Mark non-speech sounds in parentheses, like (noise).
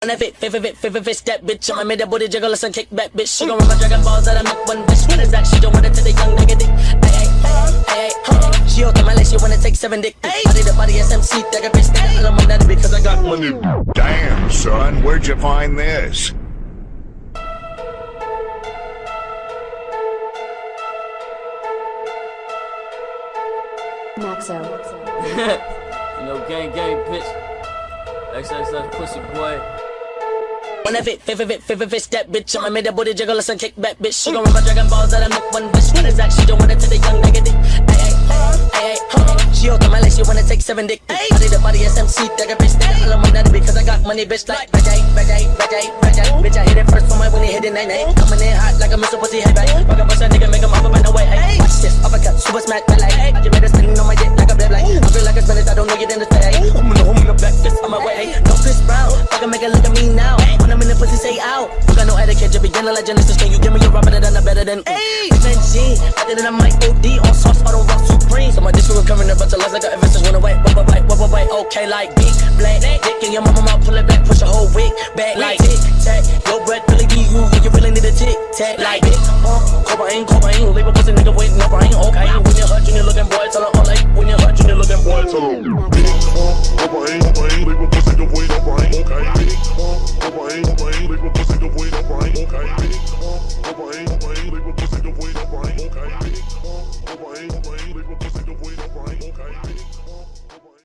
On that fit, fit, fit, fit, fit, fit, fit, that bitch. I'ma make that booty jiggle, listen, kick back, bitch. She gon' run my Dragon Balls out of milk one bitch. What is that? She don't want it to the young nigga dick. Ay, ay, ay, ay, huh. She out to my leg, she wanna take seven dick. Body the body SMC, that a bitch. Nigga, I'm on that because I got money. Damn, son, where'd you find this? Maxo. (laughs) You know, gang, gang, bitch. XXX pussy boy. On that fit, fit, fit, fit, fit, fit, fit, that bitch. I'ma make that booty jiggle, listen, kick back, bitch. She gon' run my Dragon Balls out of milk one bitch. What is that? She don't want it to the young nigga dick. Ay, ay, ay, ay, huh. She to my leg, she wanna take seven dick. Body the body SMC, that a bitch. Nigga, I'm on that because I got money, bitch. Like, bajay, bajay, bajay, bajay. Bitch, I hit it first for my when he hit it, nay, nay. Coming in hot like a Mr. Pussy, hey, babe. Fuck a bust that nigga, make him hop up and away, hey. Watch this, uppercut, super smack, that like. I just made her sitting on my dick like a blab, like. I feel like a spinach, I don't know you didn't say. I'm in the home in the back, this on my way. No Chris Brown, fuck make it look at me out. You got no etiquette, you beginner like Genesis. Can you give me a better than a better than? Hey, G, better than I might OD on sauce, I don't rock supreme. So my dish was covering a bunch of lies like a Everest went away. Wait, whoa, whoa, wait, okay, like big black dick in your mama mouth, pull it back, push a whole wig back like tic tac. Your breath really be you, you really need a tic tac like big uh, cocaine, cocaine, leave a pussy nigga with no brain, okay. When you're hurt, you're looking boy, tell her all like when you're hurt, you're looking boy, tell her.